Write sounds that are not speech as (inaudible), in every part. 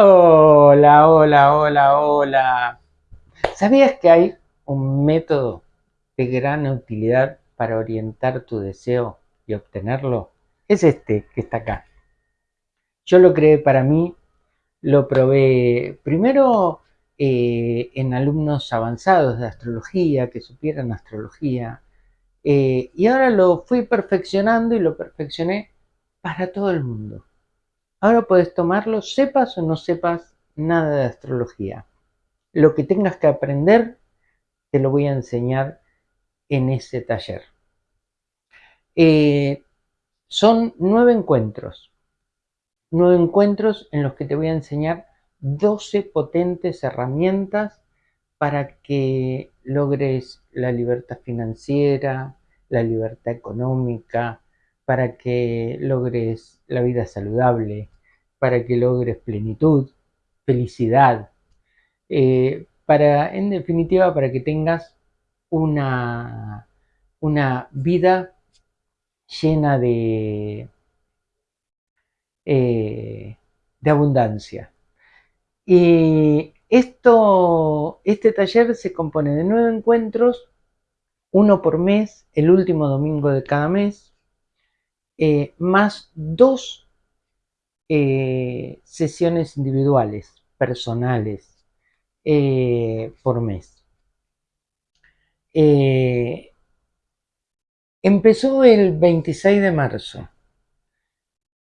Hola, hola, hola, hola. ¿Sabías que hay un método de gran utilidad para orientar tu deseo y obtenerlo? Es este que está acá. Yo lo creé para mí, lo probé primero eh, en alumnos avanzados de astrología, que supieran astrología, eh, y ahora lo fui perfeccionando y lo perfeccioné para todo el mundo. Ahora puedes tomarlo, sepas o no sepas nada de astrología. Lo que tengas que aprender, te lo voy a enseñar en ese taller. Eh, son nueve encuentros. Nueve encuentros en los que te voy a enseñar 12 potentes herramientas para que logres la libertad financiera, la libertad económica, para que logres la vida saludable, para que logres plenitud, felicidad, eh, para, en definitiva, para que tengas una, una vida llena de, eh, de abundancia. Y esto, este taller se compone de nueve encuentros, uno por mes, el último domingo de cada mes, eh, más dos eh, sesiones individuales, personales, eh, por mes. empezó el 26 de marzo.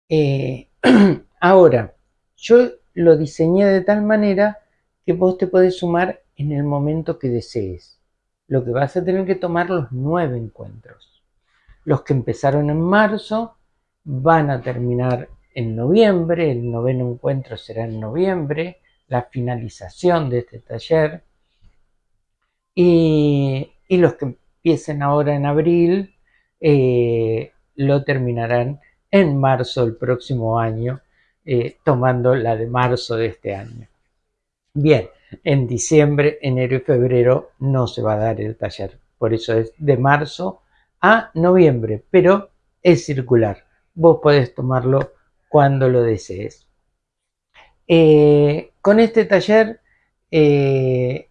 (clears throat) ahora, yo lo diseñé de tal manera que vos te podés sumar en el momento que desees. Lo que vas a tener que tomar los nueve encuentros. Los que empezaron en marzo van a terminar en noviembre, el noveno encuentro será en noviembre, la finalización de este taller. Y, los que empiecen ahora en abril eh, lo terminarán en marzo del próximo año, eh, tomando la de marzo de este año. Bien, en diciembre, enero y febrero no se va a dar el taller, por eso es de marzo a noviembre, pero es circular. Vos podés tomarlo cuando lo desees. Eh, con este taller, eh,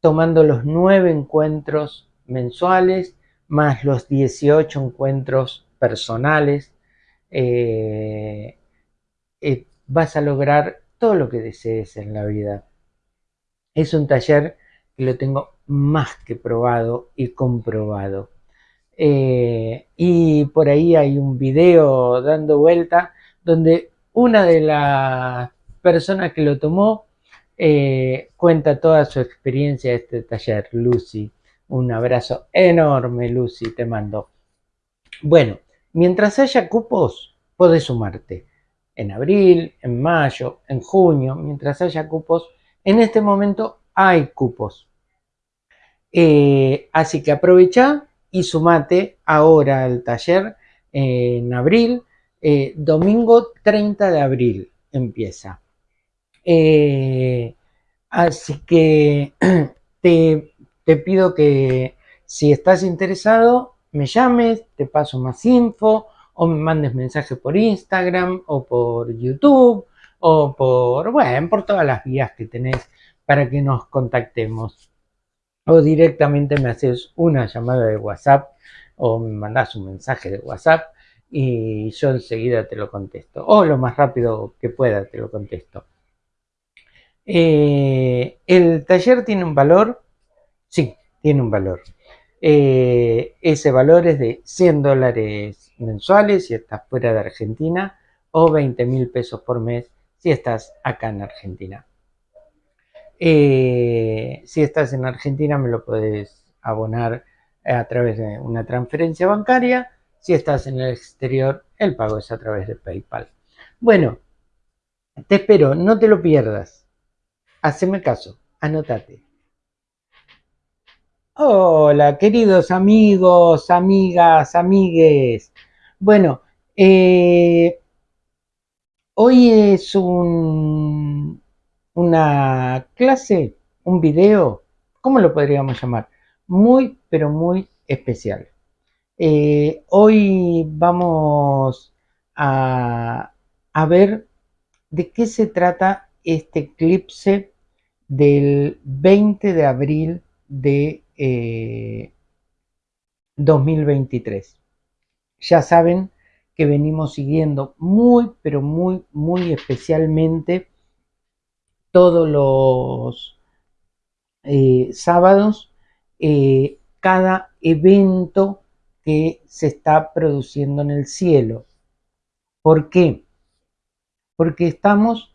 tomando los nueve encuentros mensuales, más los 18 encuentros personales, eh, vas a lograr todo lo que desees en la vida. Es un taller que lo tengo más que probado y comprobado. Eh, y por ahí hay un video dando vuelta donde una de las personas que lo tomó eh, cuenta toda su experiencia de este taller, Lucy. Un abrazo enorme, Lucy, te mando. Bueno, mientras haya cupos, podés sumarte. En abril, en mayo, en junio, mientras haya cupos. En este momento hay cupos. Eh, así que aprovecha y sumate ahora al taller en abril, eh, domingo 30 de abril empieza. Eh, así que (clears throat) te, te pido que si estás interesado, me llames, te paso más info o me mandes mensaje por Instagram o por YouTube o por, bueno, por todas las vías que tenés para que nos contactemos o directamente me haces una llamada de WhatsApp o me mandas un mensaje de WhatsApp y yo enseguida te lo contesto o lo más rápido que pueda te lo contesto. Eh, ¿El taller tiene un valor? Sí, tiene un valor. Eh, ese valor es de 100 dólares mensuales si estás fuera de Argentina o 20 mil pesos por mes si estás acá en Argentina. Eh, si estás en Argentina me lo puedes abonar a través de una transferencia bancaria. Si estás en el exterior, el pago es a través de PayPal. Bueno, te espero, no te lo pierdas. Haceme caso, anótate. Hola, queridos amigos, amigas, amigues. Bueno, eh, hoy es un una clase, un video, ¿cómo lo podríamos llamar? Muy, pero muy especial. Eh, hoy vamos a, ver de qué se trata este eclipse del 20 de abril de 2023. Eh, ya saben que venimos siguiendo muy, pero muy, muy especialmente todos los eh, sábados eh, cada evento que se está produciendo en el cielo. ¿Por qué? Porque estamos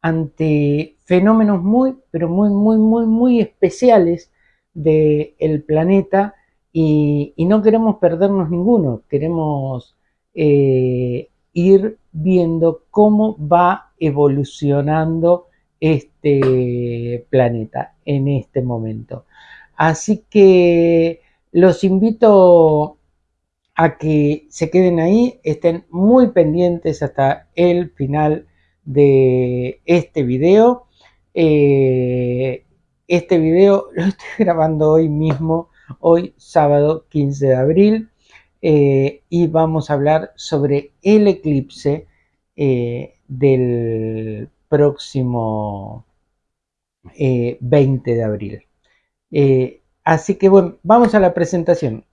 ante fenómenos muy, pero muy, muy, muy, muy especiales del planeta y, no queremos perdernos ninguno, queremos eh, ir viendo cómo va evolucionando este planeta en este momento. Así que los invito a que se queden ahí, estén muy pendientes hasta el final de este video. Eh, este video (laughs) lo estoy grabando hoy mismo, hoy sábado 15 de abril, eh, y vamos a hablar sobre el eclipse eh, del próximo 20 de abril. así que bueno, vamos a la presentación.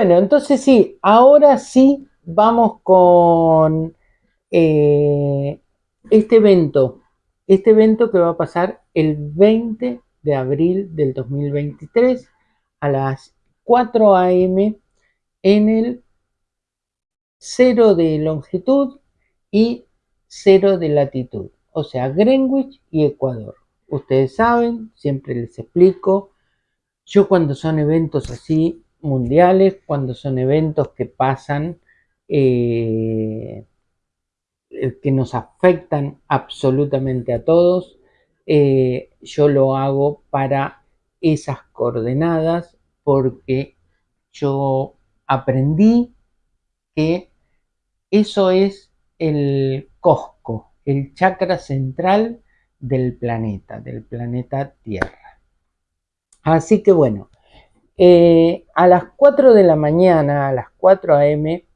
Bueno, entonces sí, ahora sí vamos con eh, este evento. Este evento que va a pasar el 20 de abril del 2023 a las 4 a.m. en el 0 de longitud y 0 de latitud, o sea, Greenwich y Ecuador. Ustedes saben, siempre les explico, yo cuando son eventos así mundiales, cuando son eventos que pasan, eh, eh, que nos afectan absolutamente a todos. Eh, yo lo hago para esas coordenadas porque yo aprendí que eso es el cosco, el chakra central del planeta, del planeta Tierra. Así que bueno, eh, a las 4 de la mañana, a las 4 a.m.,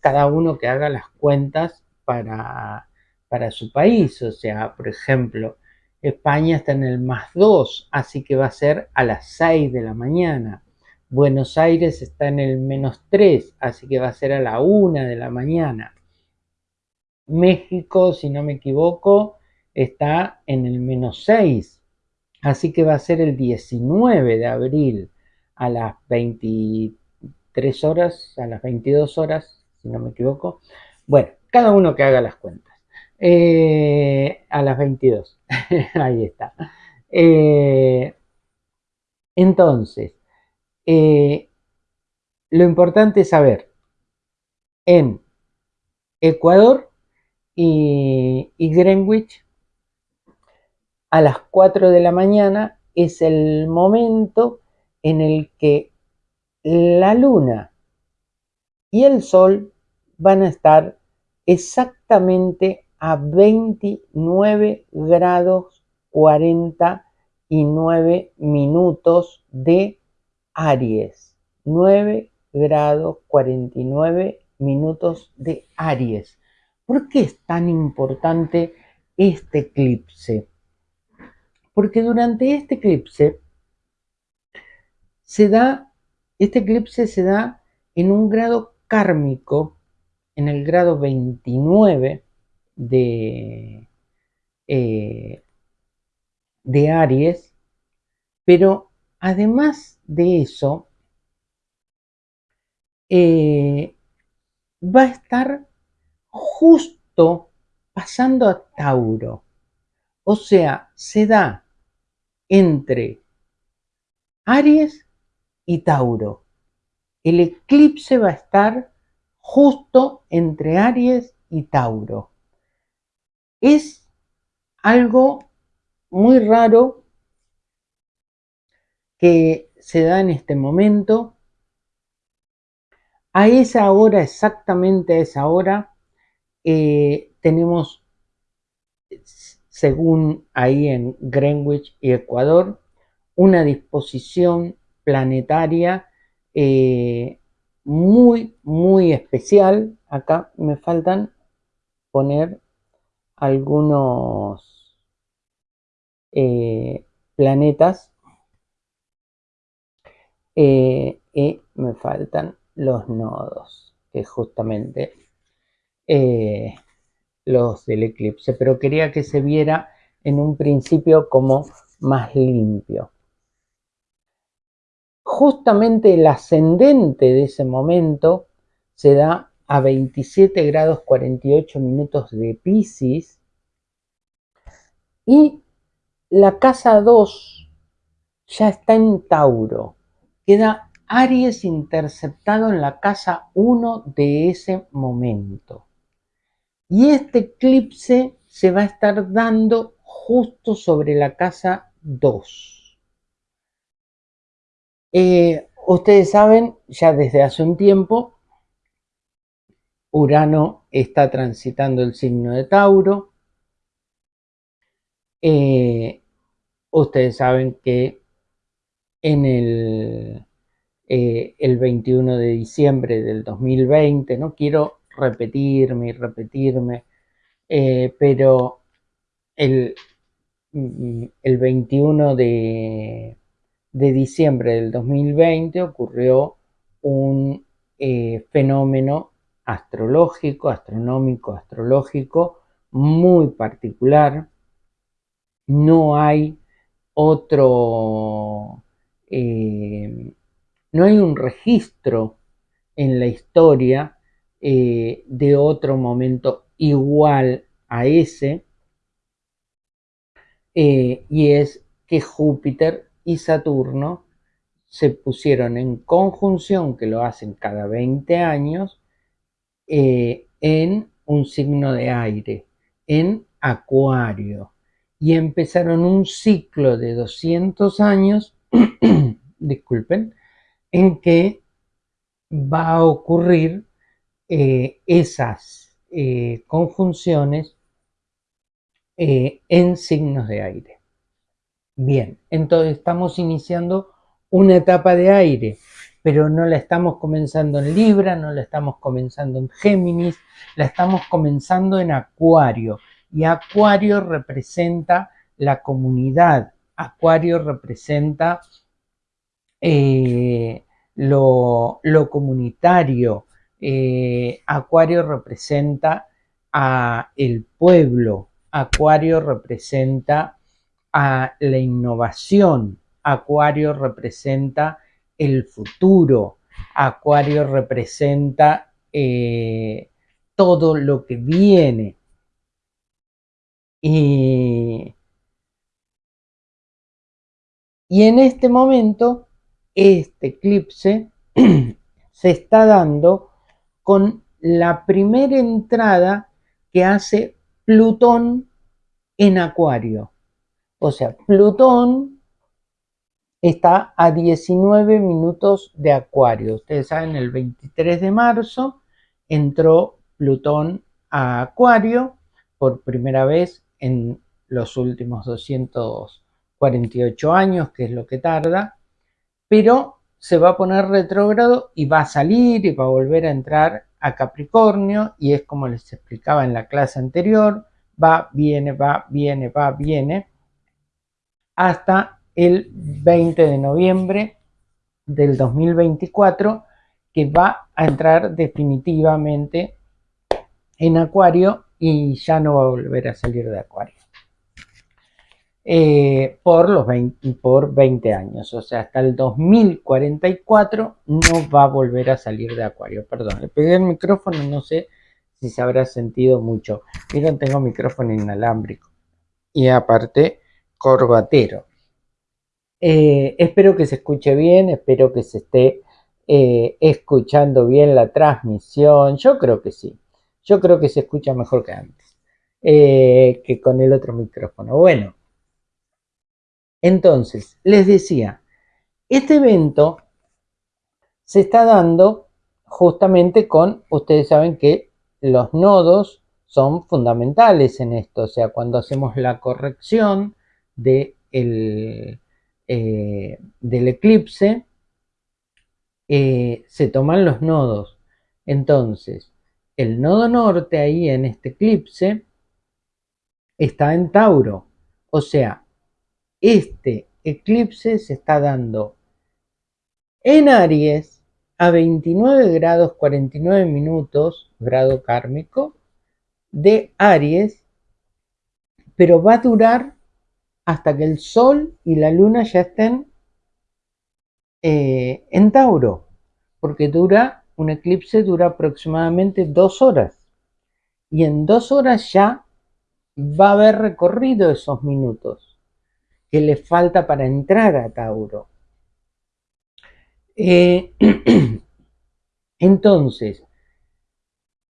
cada uno que haga las cuentas para, para su país. O sea, por ejemplo, España está en el más 2, así que va a ser a las 6 de la mañana. Buenos Aires está en el menos 3, así que va a ser a la 1 de la mañana. México, si no me equivoco, está en el menos 6, así que va a ser el 19 de abril a las 23 horas, a las 22 horas, si no me equivoco. Bueno, cada uno que haga las cuentas. Eh, a las 22. (laughs) Ahí está. Eh, entonces, eh, lo importante es saber en Ecuador y, y Greenwich a las 4 de la mañana es el momento en el que la luna y el sol van a estar exactamente a 29 grados 49 minutos de Aries. 9 grados 49 minutos de Aries. ¿Por qué es tan importante este eclipse? Porque durante este eclipse se da, este eclipse se da en un grado kármico, en el grado 29 de, eh, de Aries, pero además de eso, eh, va a estar justo pasando a Tauro. O sea, se da entre Aries y Tauro. El eclipse va a estar justo entre Aries y Tauro. Es algo muy raro que se da en este momento. A esa hora, exactamente a esa hora, eh, tenemos, según ahí en Greenwich y Ecuador, una disposición planetaria eh, muy, muy especial. Acá me faltan poner algunos eh, planetas y me faltan los nodos, que justamente eh, los del eclipse, pero quería que se viera en un principio como más limpio. Justamente el ascendente de ese momento se da a 27 grados 48 minutos de Pisces y la casa 2 ya está en Tauro, queda Aries interceptado en la casa 1 de ese momento. Y este eclipse se va a estar dando justo sobre la casa 2. Eh, ustedes saben, ya desde hace un tiempo, Urano está transitando el signo de Tauro. Eh, ustedes saben que en el eh, el 21 de diciembre del 2020. No quiero repetirme y repetirme, pero el, mm, el 21 de, diciembre del 2020 ocurrió un eh, fenómeno astrológico, astronómico, astrológico muy particular. No hay otro no hay un registro en la historia eh, de otro momento igual a ese, eh, y es que Júpiter y Saturno se pusieron en conjunción, que lo hacen cada 20 años, eh, en un signo de aire, en Acuario, y empezaron un ciclo de 200 años, (clears throat) disculpen, en que va a ocurrir eh, esas eh, conjunciones en signos de aire. Bien, entonces estamos iniciando una etapa de aire, pero no la estamos comenzando en Libra, no la estamos comenzando en Géminis, la estamos comenzando en Acuario. Y Acuario representa la comunidad, Acuario representa eh, lo, comunitario. Eh, Acuario representa a el pueblo, Acuario representa a la innovación, Acuario representa el futuro, Acuario representa eh, todo lo que viene. Y, y en este momento este eclipse (clears throat) se está dando con la primera entrada que hace Plutón en Acuario. O sea, Plutón está a 19 minutos de Acuario. Ustedes saben, el 23 de marzo entró Plutón a Acuario por primera vez en los últimos 248 años, que es lo que tarda pero se va a poner retrógrado y va a salir y va a volver a entrar a Capricornio y es como les explicaba en la clase anterior, va, viene, va, viene, va, viene, hasta el 20 de noviembre del 2024 que va a entrar definitivamente en Acuario y ya no va a volver a salir de Acuario. Eh, por, los 20, por 20 años, o sea, hasta el 2044 no va a volver a salir de Acuario. Perdón, le pegué el micrófono, no sé si se habrá sentido mucho. Miren, tengo micrófono inalámbrico y aparte corbatero. Eh, espero que se escuche bien, espero que se esté eh, escuchando bien la transmisión. Yo creo que sí, yo creo que se escucha mejor que antes, que con el otro micrófono. Bueno. Entonces, les decía, este evento se está dando justamente con, ustedes saben que los nodos son fundamentales en esto, o sea, cuando hacemos la corrección de el, eh, del eclipse, eh, se toman los nodos. Entonces, el nodo norte ahí en este eclipse está en Tauro. O sea, este eclipse se está dando en Aries a 29 grados 49 minutos, grado kármico, de Aries, pero va a durar hasta que el Sol y la Luna ya estén eh, en Tauro, porque dura, un eclipse dura aproximadamente dos horas. Y en dos horas ya va a haber recorrido esos minutos que le falta para entrar a Tauro. Eh, (clears throat) entonces,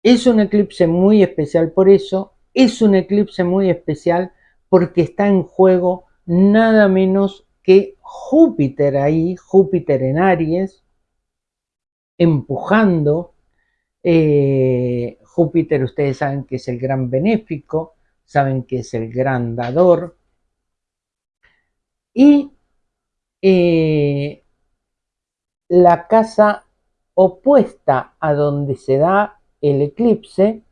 es un eclipse muy especial por eso, es un eclipse muy especial porque está en juego nada menos que Júpiter ahí, Júpiter en Aries, empujando. Eh, Júpiter ustedes saben que es el gran benéfico, saben que es el gran dador. Y eh, la casa opuesta a donde se da el eclipse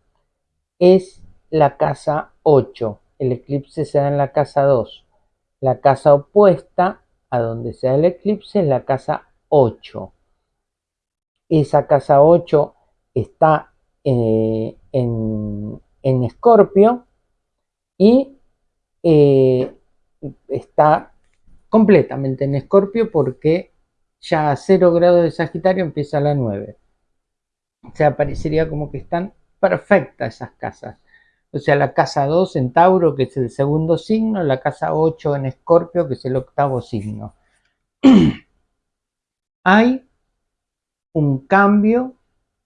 es la casa 8 el eclipse se da en la casa 2. La casa opuesta a donde se da el eclipse es la casa 8. Esa casa 8 está eh, en, Escorpio y eh, está completamente en Escorpio porque ya a 0 grados de Sagitario empieza la 9. O sea, parecería como que están perfectas esas casas. O sea, la casa 2 en Tauro, que es el segundo signo, la casa 8 en Escorpio, que es el octavo signo. (clears throat) Hay un cambio,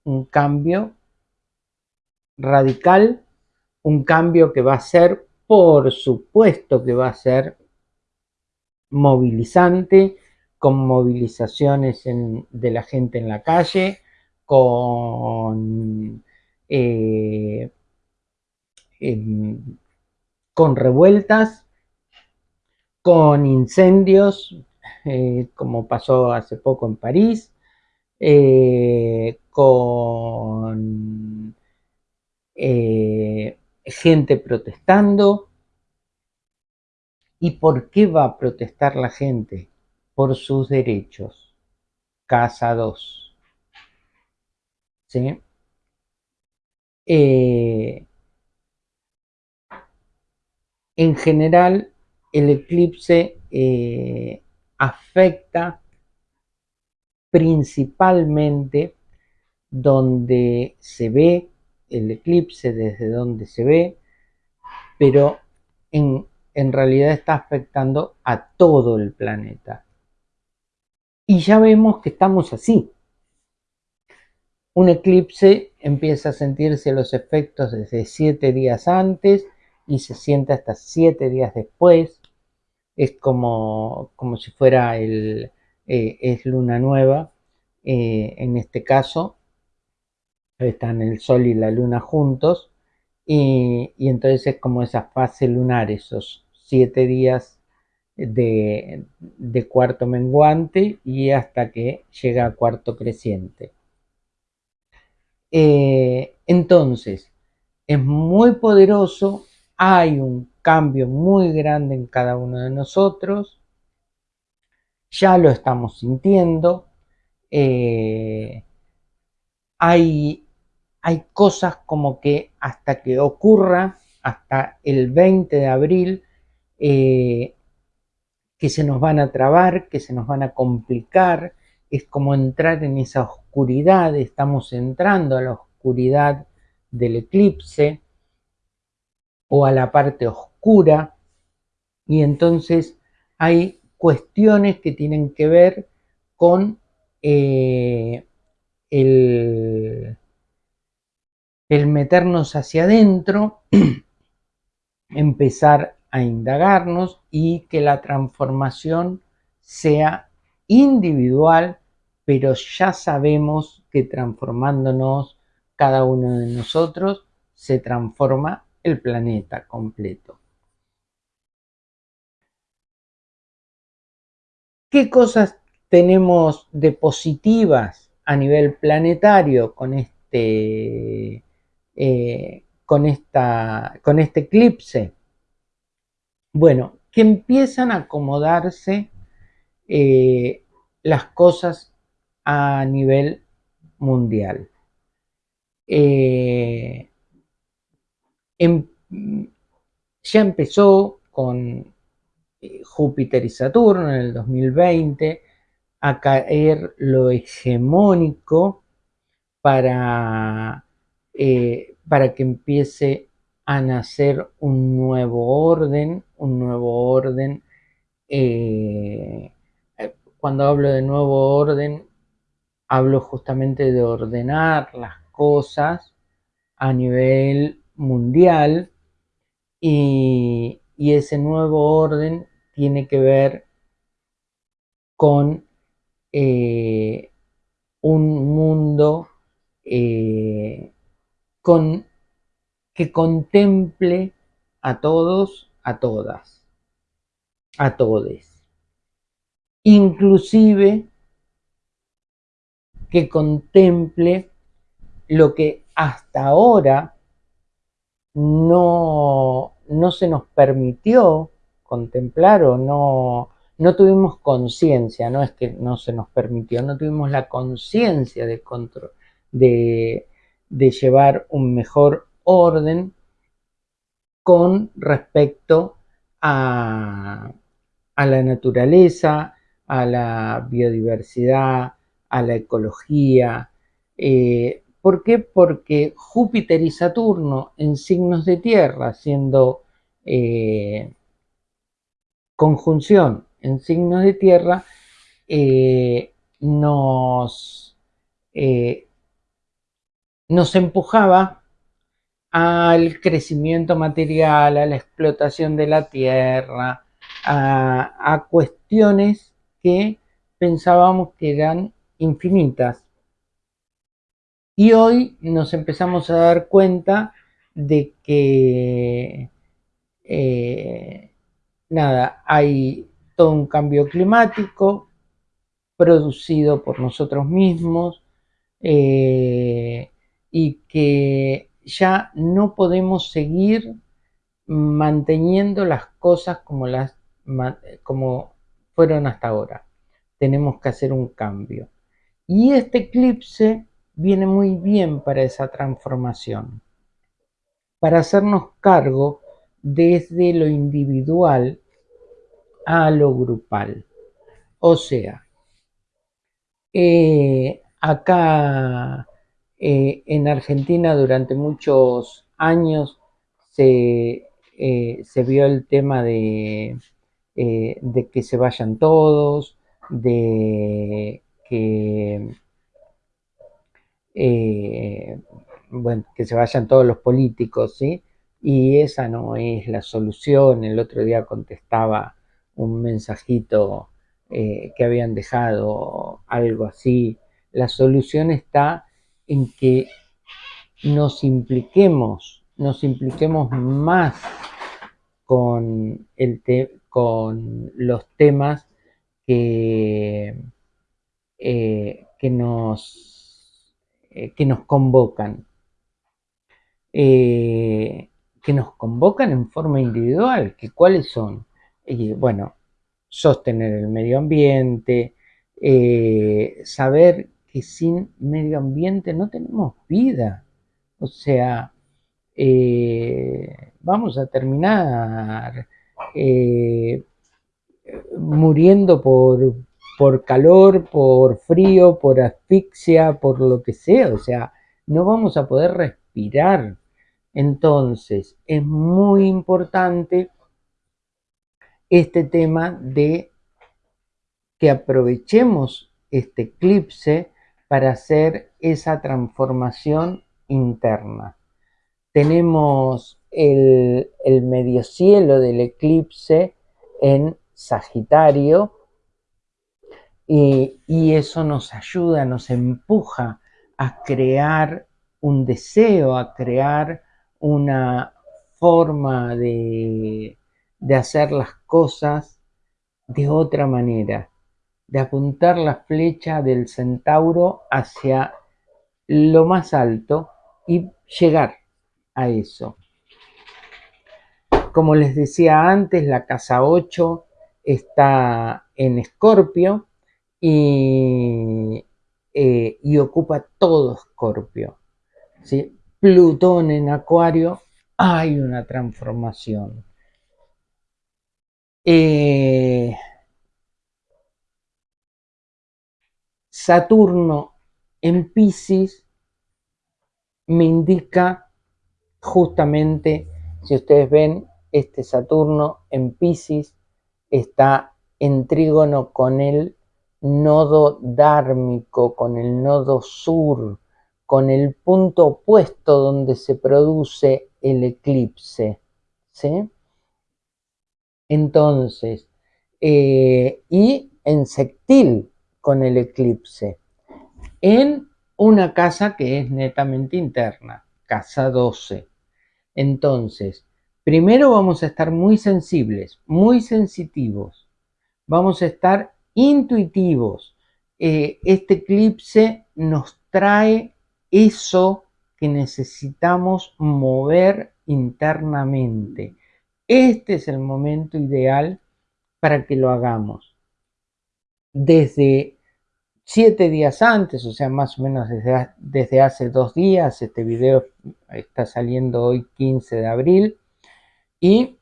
un cambio radical, un cambio que va a ser, por supuesto que va a ser movilizante, con movilizaciones de la gente en la calle, con eh, con revueltas, con incendios, eh, como pasó hace poco en París, eh, con eh, gente protestando. ¿Y por qué va a protestar la gente? Por sus derechos. Casa 2. ¿Sí? En general, el eclipse eh, afecta principalmente donde se ve el eclipse, desde donde se ve, pero en, en realidad está afectando a todo el planeta. Y ya vemos que estamos así. Un eclipse empieza a sentirse los efectos desde siete días antes y se siente hasta siete días después. Es como, como si fuera el, eh, es luna nueva. Eh, en este caso están el sol y la luna juntos y, entonces es como esa fase lunar, esos siete días de, cuarto menguante y hasta que llega a cuarto creciente. Eh, entonces, es muy poderoso hay un cambio muy grande en cada uno de nosotros, ya lo estamos sintiendo, eh, hay, hay cosas como que hasta que ocurra, hasta el 20 de abril, eh, que se nos van a trabar, que se nos van a complicar, es como entrar en esa oscuridad, estamos entrando a la oscuridad del eclipse, o a la parte oscura. Y entonces hay cuestiones que tienen que ver con eh, el, el meternos hacia adentro, (clears throat) empezar a indagarnos y que la transformación sea individual pero ya sabemos que transformándonos cada uno de nosotros se transforma el planeta completo. ¿Qué cosas tenemos de positivas a nivel planetario con este, eh, con esta, con este eclipse? Bueno, que empiezan a acomodarse eh, las cosas a nivel mundial. Eh, em, ya empezó con eh, Júpiter y Saturno en el 2020 a caer lo hegemónico para, eh, para que empiece a nacer un nuevo orden, un nuevo orden. cuando hablo de nuevo orden, hablo justamente de ordenar las cosas a nivel mundial y, ese nuevo orden tiene que ver con eh, un mundo eh, con, que contemple a todos, a todas, a todes. Inclusive que contemple lo que hasta ahora no, no se nos permitió contemplar o no, no tuvimos conciencia, no es que no se nos permitió, no tuvimos la conciencia de, de, de llevar un mejor orden con respecto a, a la naturaleza, a la biodiversidad, a la ecología. Eh, ¿Por qué? Porque Júpiter y Saturno en signos de tierra, siendo eh, conjunción en signos de tierra, eh, nos, nos empujaba al crecimiento material, a la explotación de la tierra, a cuestiones que pensábamos que eran infinitas. Y hoy nos empezamos a dar cuenta de que, eh, nada, hay todo un cambio climático producido por nosotros mismos eh, y que ya no podemos seguir manteniendo las cosas como, las, como fueron hasta ahora. Tenemos que hacer un cambio. Y este eclipse viene muy bien para esa transformación, para hacernos cargo desde lo individual a lo grupal. O sea, eh, acá eh, en Argentina durante muchos años se, eh, se vio el tema de, de que se vayan todos, de que, eh, bueno, que se vayan todos los políticos, ¿sí? Y esa no es la solución. El otro día contestaba un mensajito eh, que habían dejado, algo así. La solución está en que nos impliquemos, nos impliquemos más con, el con los temas que, eh, que, nos, eh, que nos convocan. Eh, que nos convocan en forma individual, que cuáles son. bueno, sostener el medio ambiente, saber que sin medio ambiente no tenemos vida. O sea, vamos a terminar muriendo por, por calor, por frío, por asfixia, por lo que sea, o sea, no vamos a poder respirar. Entonces, es muy importante este tema de que aprovechemos este eclipse para hacer esa transformación interna. Tenemos el, el medio cielo del eclipse en Sagitario, y eso nos ayuda, nos empuja a crear un deseo, a crear una forma de, de hacer las cosas de otra manera, de apuntar la flecha del centauro hacia lo más alto y llegar a eso. Como les decía antes, la casa 8 está en Escorpio y, eh, y, ocupa todo Escorpio. ¿sí? Plutón en Acuario, hay una transformación. Eh, Saturno en Pisces me indica justamente, si ustedes ven, este Saturno en Pisces está en trígono con el nodo dármico, con el nodo sur, con el punto opuesto donde se produce el eclipse. Entonces, eh, y en sextil con el eclipse, en una casa que es netamente interna, casa 12. Entonces, primero vamos a estar muy sensibles, muy sensitivos, vamos a estar intuitivos. Eh, este eclipse nos trae eso que necesitamos mover internamente. Este es el momento ideal para que lo hagamos. Desde siete días antes, o sea, más o menos desde, desde hace dos días, este video está saliendo hoy 15 de abril, y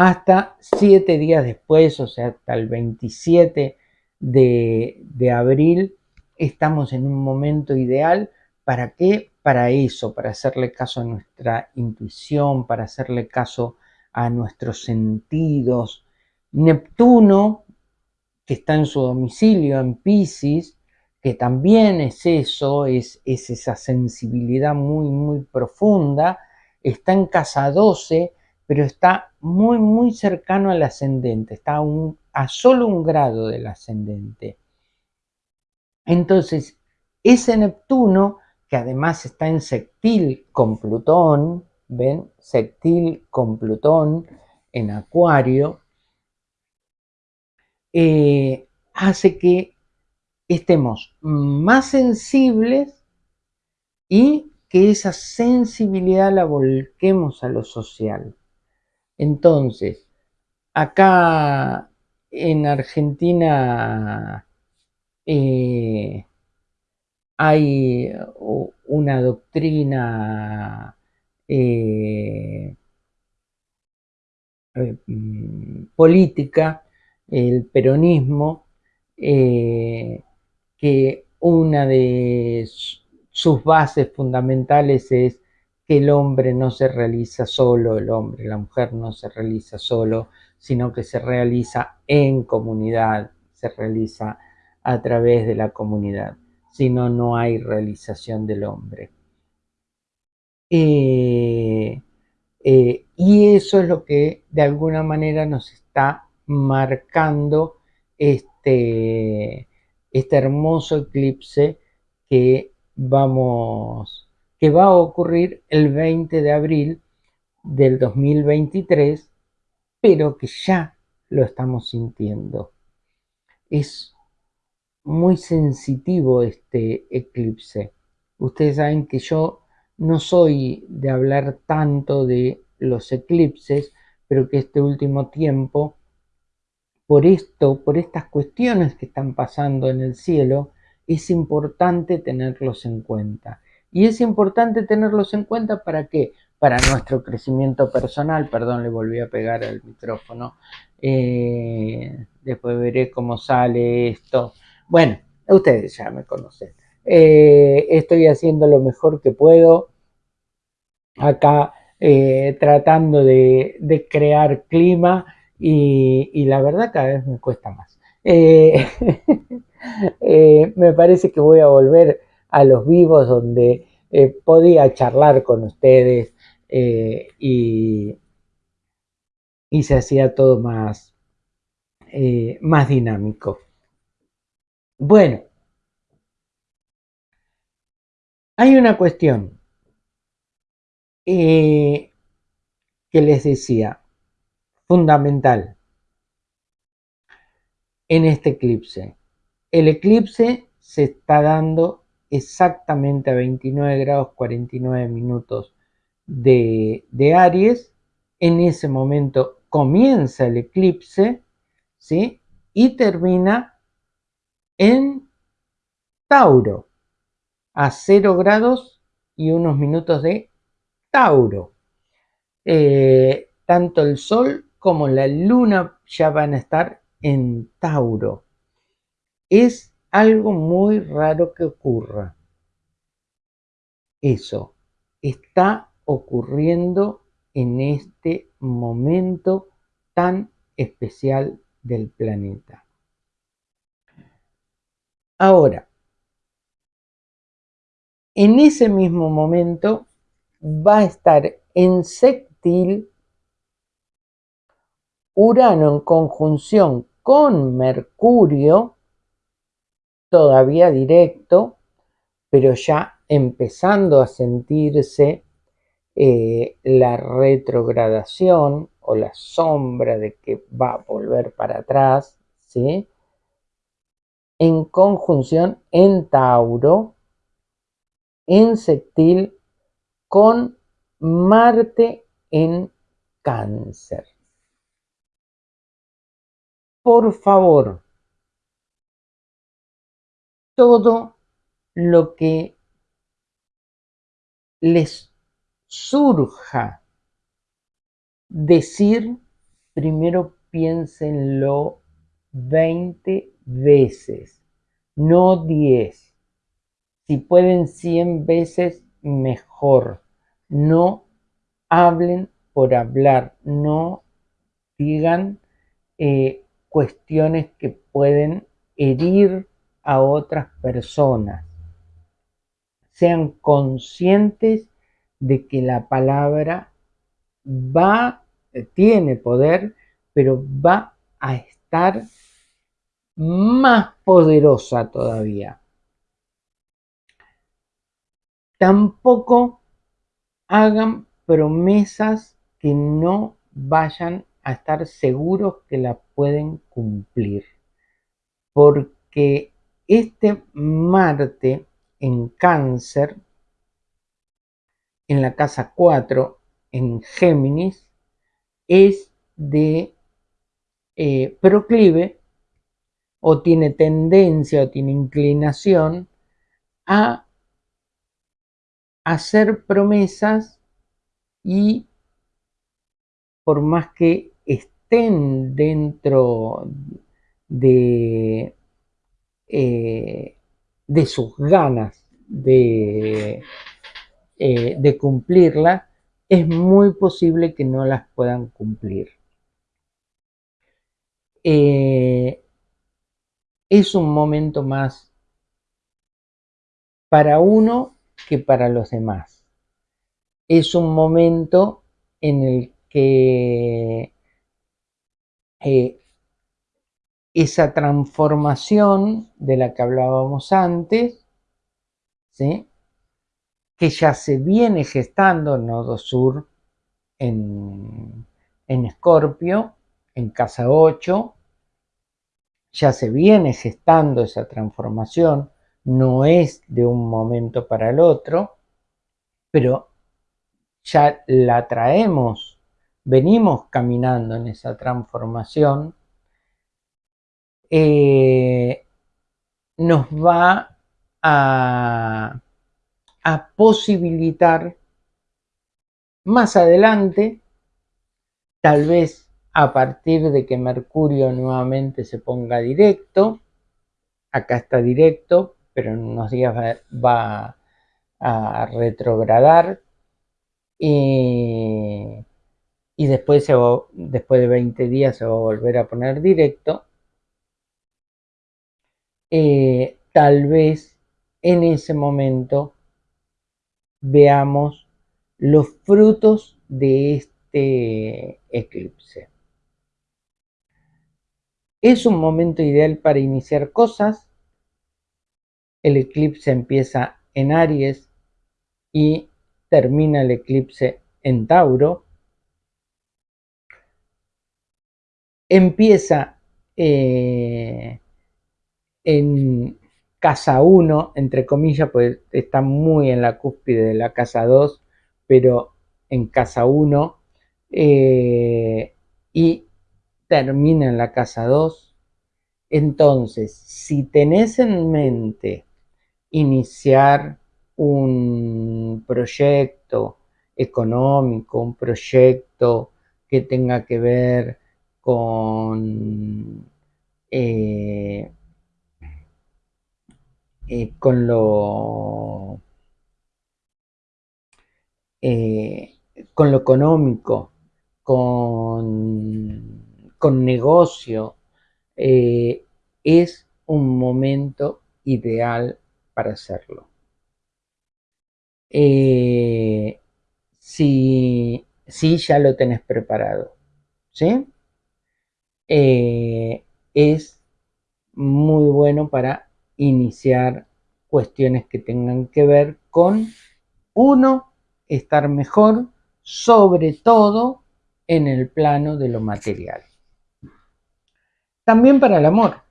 hasta siete días después, o sea, hasta el 27 de, de abril, estamos en un momento ideal. ¿Para qué? Para eso, para hacerle caso a nuestra intuición, para hacerle caso a nuestros sentidos. Neptuno que está en su domicilio en Pisces, que también es eso, es, esa sensibilidad muy, muy profunda, está en casa 12, pero está muy, muy cercano al ascendente, está a, solo un grado del ascendente. Entonces, ese Neptuno, que además está en sextil con Plutón, ¿ven? Sextil con Plutón en Acuario, eh, hace que estemos más sensibles y que esa sensibilidad la volquemos a lo social. Entonces, acá en Argentina eh, hay una doctrina eh, mm, política el peronismo, eh, que una de sus bases fundamentales es que el hombre no se realiza solo, el hombre, la mujer no se realiza solo, sino que se realiza en comunidad, se realiza a través de la comunidad, si no, no hay realización del hombre. Eh, eh, y eso es lo que de alguna manera nos está marcando este, este hermoso eclipse que vamos que va a ocurrir el 20 de abril del 2023 pero que ya lo estamos sintiendo es muy sensitivo este eclipse ustedes saben que yo no soy de hablar tanto de los eclipses pero que este último tiempo por esto, por estas cuestiones que están pasando en el cielo, es importante tenerlos en cuenta. Y es importante tenerlos en cuenta para qué? Para nuestro crecimiento personal. Perdón, le volví a pegar al micrófono. Eh, después veré cómo sale esto. Bueno, ustedes ya me conocen. Eh, estoy haciendo lo mejor que puedo. Acá eh, tratando de crear clima y, la verdad cada vez me cuesta más. (laughs) Me parece que voy a volver a los vivos donde eh, podía charlar con ustedes y, y, se hacía todo más, más dinámico. Bueno, hay una cuestión eh, que les decía, fundamental en este eclipse. El eclipse se está dando exactamente a 29 grados 49 minutos de, Aries. En ese momento comienza el eclipse, ¿sí? Y termina en Tauro, a 0 grados y unos minutos de Tauro. Eh, tanto el Sol como la Luna ya van a estar en Tauro. Es algo muy raro que ocurra. Eso está ocurriendo en este momento tan especial del planeta. Ahora, en ese mismo momento va a estar en sextil Urano en conjunción con Mercurio, todavía directo, pero ya empezando a sentirse eh, la retrogradación o la sombra de que va a volver para atrás, ¿sí? En conjunción en Tauro, en sextil con Marte en Cáncer. Por favor, todo lo que les surja decir, primero piénsenlo 20 veces, no 10. Si pueden 100 veces, mejor. No hablen por hablar, no digan eh, cuestiones que pueden herir a otras personas. Sean conscientes de que la palabra va, tiene poder, pero va a estar más poderosa todavía. Tampoco hagan promesas que no vayan a estar seguros que la pueden cumplir. Porque este Marte en cáncer, en la casa 4, en Géminis, es de eh, proclive o tiene tendencia o tiene inclinación a hacer promesas y por más que estén dentro de, eh, de sus ganas de, eh, de cumplirlas, es muy posible que no las puedan cumplir. Eh, es un momento más para uno que para los demás. Es un momento en el que eh, esa transformación de la que hablábamos antes, que ya se viene gestando en Nodo Sur en, en Escorpio, en casa 8, ya se viene gestando esa transformación, no es de un momento para el otro, pero ya la traemos, venimos caminando en esa transformación, eh, nos va a, posibilitar más adelante, tal vez a partir de que Mercurio nuevamente se ponga directo, acá está directo, pero en unos días va, a retrogradar y, después, después de 20 días se va a volver a poner directo. Eh, tal vez en ese momento veamos los frutos de este eclipse. Es un momento ideal para iniciar cosas el eclipse empieza en Aries y termina el eclipse en Tauro. Empieza eh, en casa 1, entre comillas, pues está muy en la cúspide de la casa 2, pero en casa 1, eh, y termina en la casa 2. Entonces, si tenés en mente iniciar un proyecto económico, un proyecto que tenga que ver con, eh, eh, con lo eh, con lo económico, con, con negocio, es un momento ideal para hacerlo. Eh, si, ya lo tenés preparado, ¿sí? Eh, es muy bueno para iniciar cuestiones que tengan que ver con, uno, estar mejor, sobre todo en el plano de lo material. También para el amor.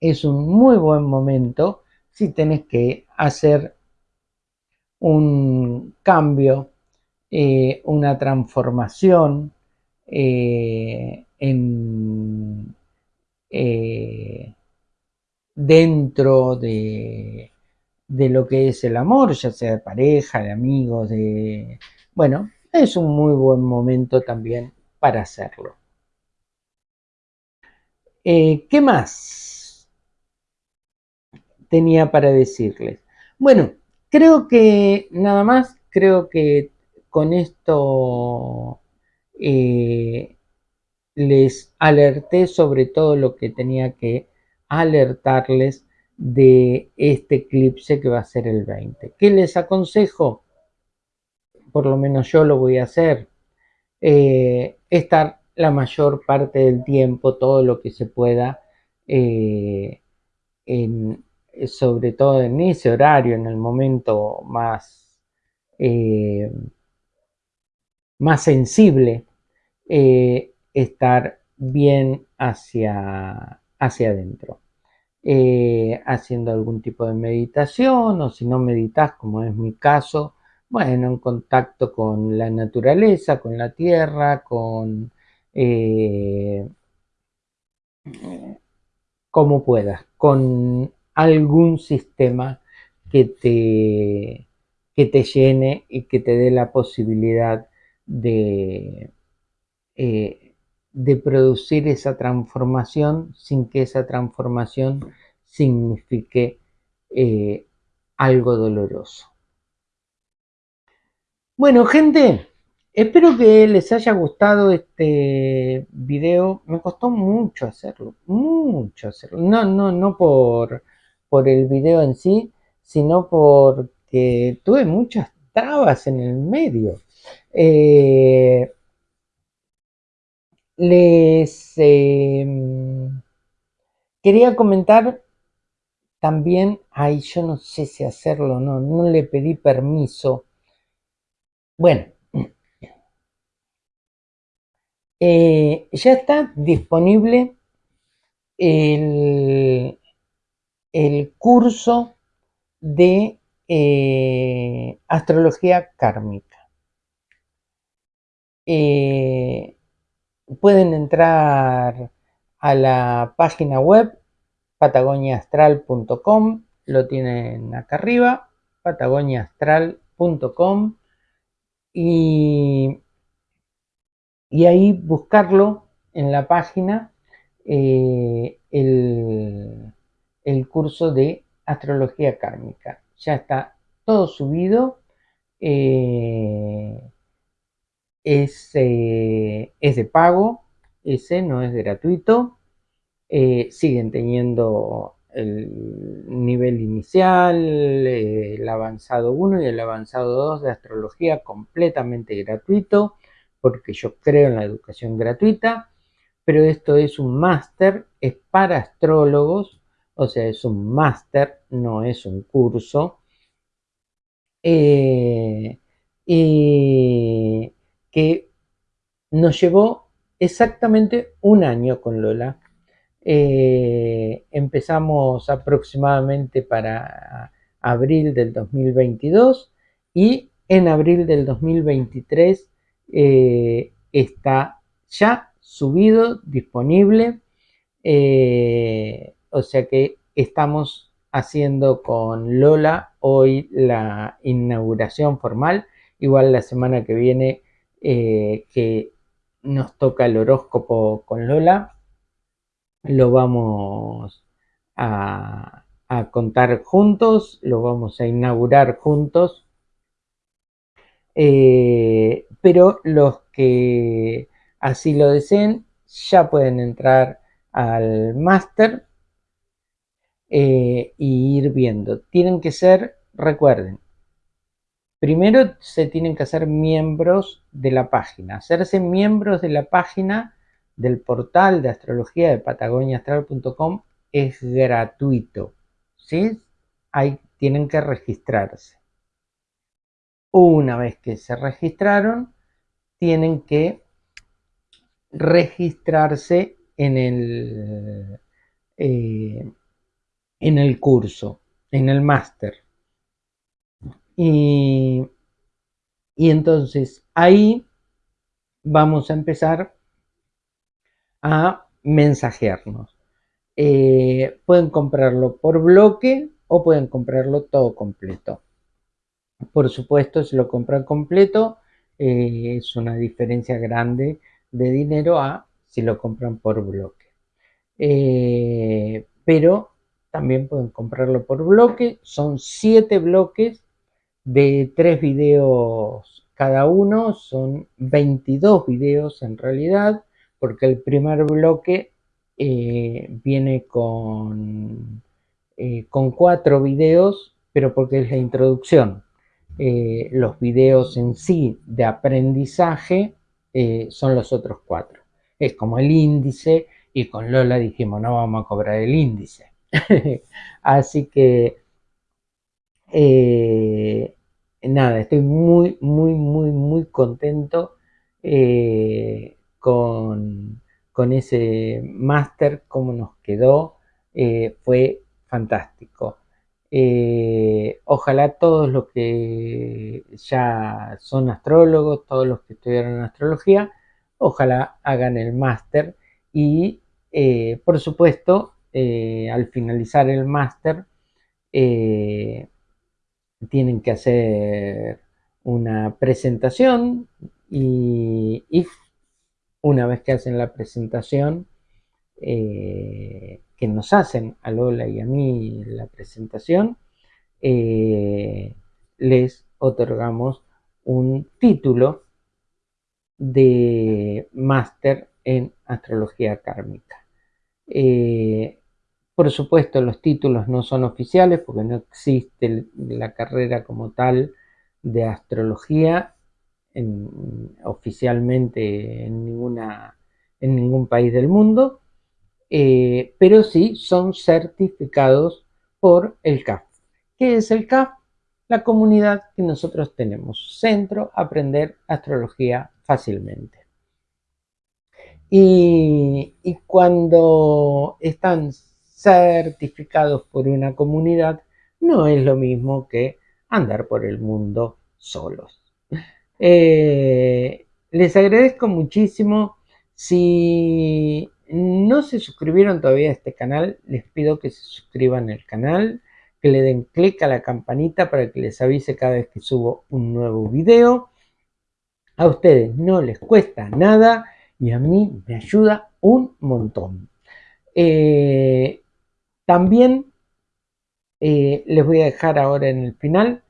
Es un muy buen momento si tenés que hacer un cambio, eh, una transformación eh, en, eh, dentro de, de, lo que es el amor, ya sea de pareja, de amigos, de... Bueno, es un muy buen momento también para hacerlo. ¿Qué más tenía para decirles? Bueno, Creo que nada más, creo que con esto eh, les alerté sobre todo lo que tenía que alertarles de este eclipse que va a ser el 20. ¿Qué les aconsejo? Por lo menos yo lo voy a hacer. Eh, estar la mayor parte del tiempo, todo lo que se pueda, eh, sobre todo en ese horario, en el momento más, eh, más sensible, estar bien hacia, hacia adentro. Haciendo algún tipo de meditación o si no meditas, como es mi caso, bueno, en contacto con la naturaleza, con la tierra, con como puedas, con algún sistema que te, que te llene y que te dé la posibilidad de, eh, de producir esa transformación sin que esa transformación signifique eh, algo doloroso. Bueno, gente, Espero que les haya gustado este video. Me costó mucho hacerlo, mucho hacerlo. No, no, no por, por el video en sí, sino porque tuve muchas trabas en el medio. Eh, les em, quería comentar también, ay, yo no sé si hacerlo no, no le pedí permiso. Bueno, (clears throat) eh, ya está disponible el, curso de eh, astrología kármica. Eh, pueden entrar a la página web patagoniaastral.com, lo tienen acá arriba, patagoniaastral.com y y ahí buscarlo en la página eh, el, curso de astrología kármica. Ya está todo subido. Eh, es, eh, es, de pago, ese no es gratuito. siguen teniendo el nivel inicial, el avanzado 1 y el avanzado 2 de astrología completamente gratuito porque yo creo en la educación gratuita, pero esto es un máster, es para astrólogos, o sea, es un máster, no es un curso. Eh, que nos llevó exactamente un año con Lola. Eh, empezamos aproximadamente para abril del 2022 y en abril del 2023 eh, está ya subido, disponible. Eh, o sea que estamos haciendo con Lola hoy la inauguración formal. Igual la semana que viene eh, que nos toca el horóscopo con Lola, lo vamos a, contar juntos, lo vamos a inaugurar juntos. Eh, pero los que así lo deseen ya pueden entrar al máster eh, y ir viendo. Tienen que ser, recuerden, primero se tienen que hacer miembros de la página. Hacerse miembros de la página del portal de astrología de patagoniaastral.com es gratuito. ¿sí? Ahí tienen que registrarse. Una vez que se registraron, tienen que registrarse en el, eh, en el curso, en el máster. Y, entonces ahí vamos a empezar a mensajearnos. Eh, pueden comprarlo por bloque o pueden comprarlo todo completo. Por supuesto, si lo compran completo, eh, es una diferencia grande de dinero a si lo compran por bloque. Eh, pero también pueden comprarlo por bloque. Son siete bloques de tres videos cada uno. Son 22 videos en realidad, porque el primer bloque eh, viene con, eh, con cuatro videos, pero porque es la introducción. los videos en sí de aprendizaje son los otros cuatro. Es como el índice y con Lola dijimos no vamos a cobrar el índice (laughs) Así que, eh, nada, estoy muy, muy, muy, muy contento eh, con, ese máster, cómo nos quedó, eh, fue fantástico. ojalá todos los que ya son astrólogos, todos los que estudiaron astrología, ojalá hagan el máster y por supuesto eh, al finalizar el máster eh, tienen que hacer una presentación y, una vez que hacen la presentación eh, que nos hacen a Lola y a mí la presentación les otorgamos un título de máster en astrología kármica. Por supuesto, los títulos no son oficiales porque no existe la carrera como tal de astrología oficialmente en, ninguna, en ningún país del mundo, eh, pero sí son certificados por el CAF. ¿Qué es el CAF? La comunidad que nosotros tenemos, Centro Aprender Astrología Fácilmente. Y, y cuando están certificados por una comunidad no es lo mismo que andar por el mundo solos. Eh, les agradezco muchísimo. Si no se suscribieron todavía a este canal, les pido que se suscriban al canal, que le den clic a la campanita para que les avise cada vez que subo un nuevo video. A ustedes no les cuesta nada y a mí me ayuda un montón. Eh, también eh, les voy a dejar ahora en el final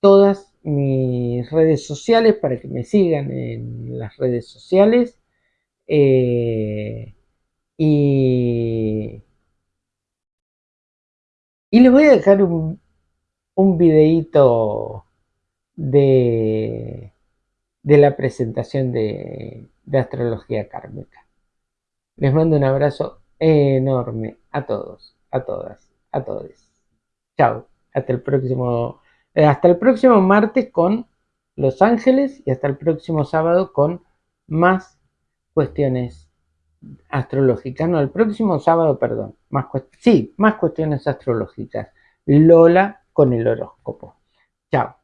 todas mis redes sociales para que me sigan en las redes sociales. Eh, y, les voy a dejar un, un videíto de, de la presentación de, de astrología kármica. Les mando un abrazo enorme a todos. a todas, a todos. Chao, hasta el próximo, eh, hasta el próximo martes con Los Ángeles y hasta el próximo sábado con más cuestiones astrológicas. No, el próximo sábado, perdón, más sí, más cuestiones astrológicas. Lola con el horóscopo. Chao.